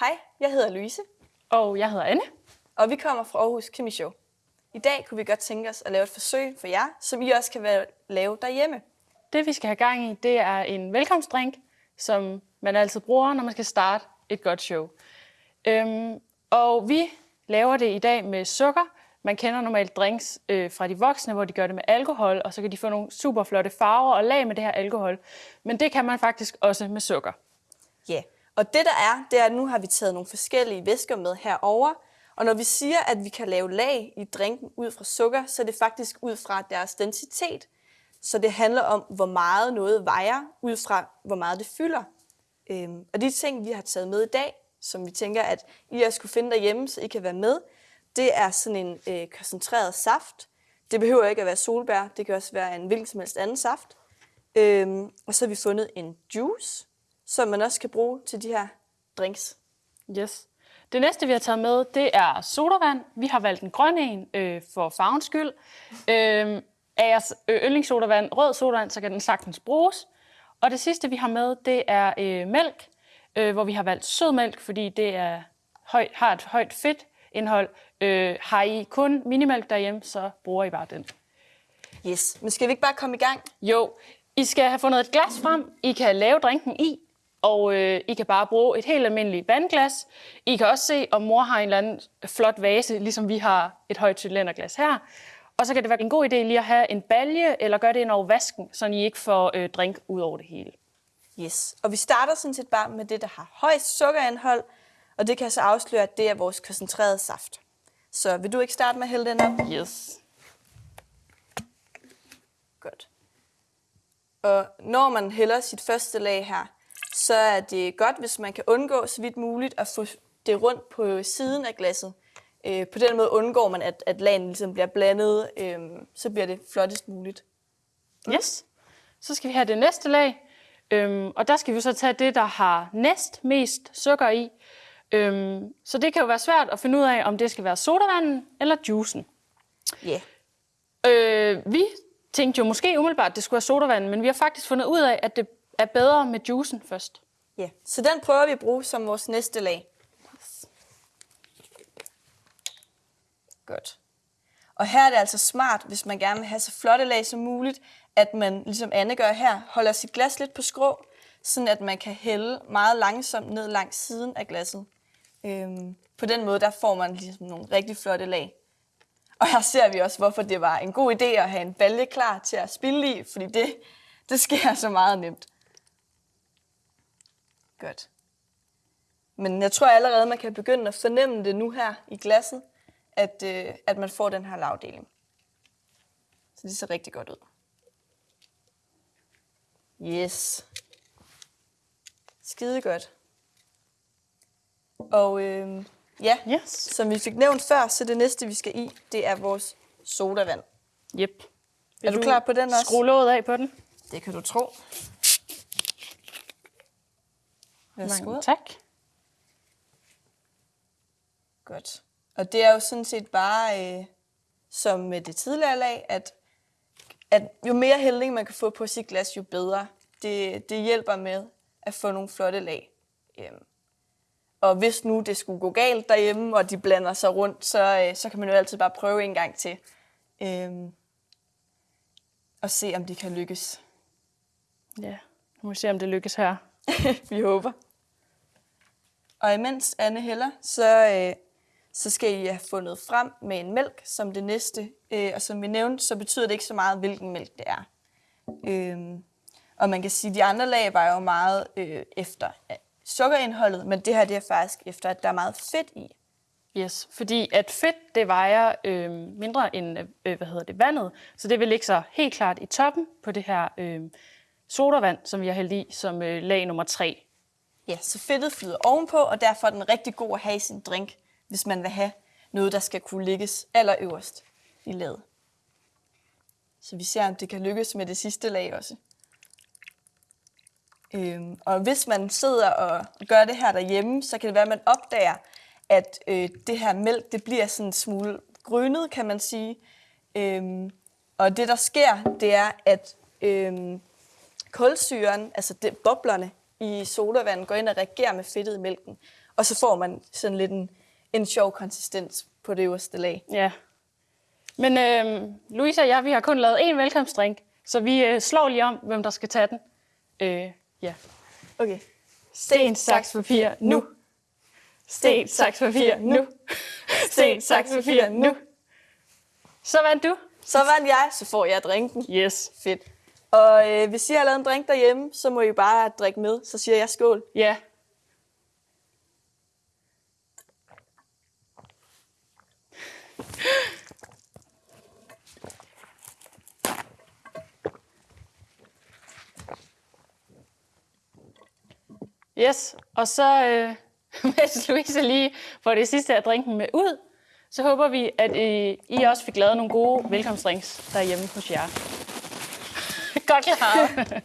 Hej, jeg hedder Louise, Og jeg hedder Anne. og vi kommer fra Aarhus Kemi Show. I dag kunne vi godt tænke os at lave et forsøg for jer, som I også kan lave derhjemme. Det vi skal have gang i, det er en velkomstdrink, som man altid bruger, når man skal starte et godt show. Øhm, og vi laver det i dag med sukker. Man kender normalt drinks øh, fra de voksne, hvor de gør det med alkohol, og så kan de få nogle super flotte farver og lag med det her alkohol. Men det kan man faktisk også med sukker. Ja, og det der er, det er, at nu har vi taget nogle forskellige væsker med herover. Og når vi siger, at vi kan lave lag i drinken ud fra sukker, så er det faktisk ud fra deres densitet. Så det handler om, hvor meget noget vejer, ud fra hvor meget det fylder. Øhm, og de ting, vi har taget med i dag, som vi tænker, at I også skulle finde derhjemme, så I kan være med, det er sådan en øh, koncentreret saft. Det behøver ikke at være solbær, det kan også være en hvilken som helst anden saft. Øhm, og så har vi fundet en juice, som man også kan bruge til de her drinks. Yes. Det næste, vi har taget med, det er sodavand. Vi har valgt en grøn en øh, for farvens skyld. Øh, er jeres yndlingssodavand rød sodavand, så kan den sagtens bruges. Og det sidste, vi har med, det er øh, mælk, øh, hvor vi har valgt sødmælk, fordi det er højt, har et højt fedtindhold. Øh, har I kun minimælk derhjemme, så bruger I bare den. Yes, men skal vi ikke bare komme i gang? Jo, I skal have fundet et glas frem, I kan lave drinken i, og øh, I kan bare bruge et helt almindeligt vandglas. I kan også se, om mor har en eller anden flot vase, ligesom vi har et højt cylinderglas her. Og så kan det være en god idé lige at have en balje, eller gøre det ind over vasken, så I ikke får øh, drink ud over det hele. Yes, og vi starter sådan set bare med det, der har højst sukkerindhold, og det kan jeg så afsløre, at det er vores koncentrerede saft. Så vil du ikke starte med at hælde den op? Yes. Godt. Og når man hælder sit første lag her, så er det godt, hvis man kan undgå så vidt muligt at få det rundt på siden af glasset. Øh, på den måde undgår man, at, at lagene ligesom bliver blandet, øh, så bliver det flottest muligt. Yes. Så skal vi have det næste lag. Øhm, og der skal vi så tage det, der har næst mest sukker i. Øhm, så det kan jo være svært at finde ud af, om det skal være sodavanden eller juicen. Ja. Øh, vi tænkte jo måske umiddelbart, at det skulle være sodavanden, men vi har faktisk fundet ud af, at det er bedre med juicen først. Ja, så den prøver vi at bruge som vores næste lag. Godt. Og her er det altså smart, hvis man gerne vil have så flotte lag som muligt, at man, ligesom Anne gør her, holder sit glas lidt på skrå, sådan at man kan hælde meget langsomt ned langs siden af glasset. Øhm, på den måde, der får man ligesom nogle rigtig flotte lag. Og her ser vi også, hvorfor det var en god idé at have en balje klar til at spille i, fordi det, det sker så meget nemt. Godt. Men jeg tror allerede, man kan begynde at fornemme det nu her i glasset, at, øh, at man får den her lavdeling. Så det ser rigtig godt ud. Yes. Skide godt. Og øh, ja, Yes. som vi fik nævnt før, så det næste, vi skal i, det er vores sodavand. Yep. Er du klar på den også? Skru låget af på den. Det kan du tro. Værsgo. Mange tak. Godt. Og det er jo sådan set bare, øh, som med det tidligere lag, at, at jo mere hældning man kan få på sit glas, jo bedre. Det, det hjælper med at få nogle flotte lag. Øhm. Og hvis nu det skulle gå galt derhjemme, og de blander sig rundt, så, øh, så kan man jo altid bare prøve en gang til. Øhm. Og se, om det kan lykkes. Ja, nu må vi se, om det lykkes her. Vi håber. Og imens Anne hælder, så, øh, så skal I have fundet frem med en mælk som det næste. Øh, og som vi nævnte, så betyder det ikke så meget, hvilken mælk det er. Øh, og man kan sige, at de andre lag var jo meget øh, efter sukkerindholdet, men det her det er faktisk efter, at der er meget fedt i. Yes, fordi at fedt, det vejer øh, mindre end øh, hvad hedder det, vandet, så det vil ligge så helt klart i toppen på det her øh, sodavand, som vi har hældt i som øh, lag nummer 3. Ja, så fedtet flyder ovenpå, og derfor er den rigtig god at have i sin drink, hvis man vil have noget, der skal kunne ligges allerøverst i laget. Så vi ser, om det kan lykkes med det sidste lag også. Øhm, og hvis man sidder og gør det her derhjemme, så kan det være, at man opdager, at øh, det her mælk, det bliver sådan en smule grønnet, kan man sige. Øhm, og det, der sker, det er, at øhm, kulsyren, altså det, boblerne, i sodavand går ind og reagerer med fedtet i mælken. Og så får man sådan lidt en, en sjov konsistens på det øverste lag. Ja. Men øh, Louise og jeg, vi har kun lavet én velkomstdrink, så vi øh, slår lige om, hvem der skal tage den. Øh, ja. Okay. Sten, saks, papir, nu. Sten, saks, papir, nu. Sten, saks, papir, nu. Så vandt du. Så vandt jeg, så får jeg drinken. Yes. Fedt. Og øh, hvis I har lavet en drink derhjemme, så må I bare drikke med. Så siger jeg skål. Ja. Yes, og så øh, mens Louise lige får det sidste af drinken med ud, så håber vi, at øh, I også fik lavet nogle gode velkomstdrinks derhjemme hos jer. Godt klaret.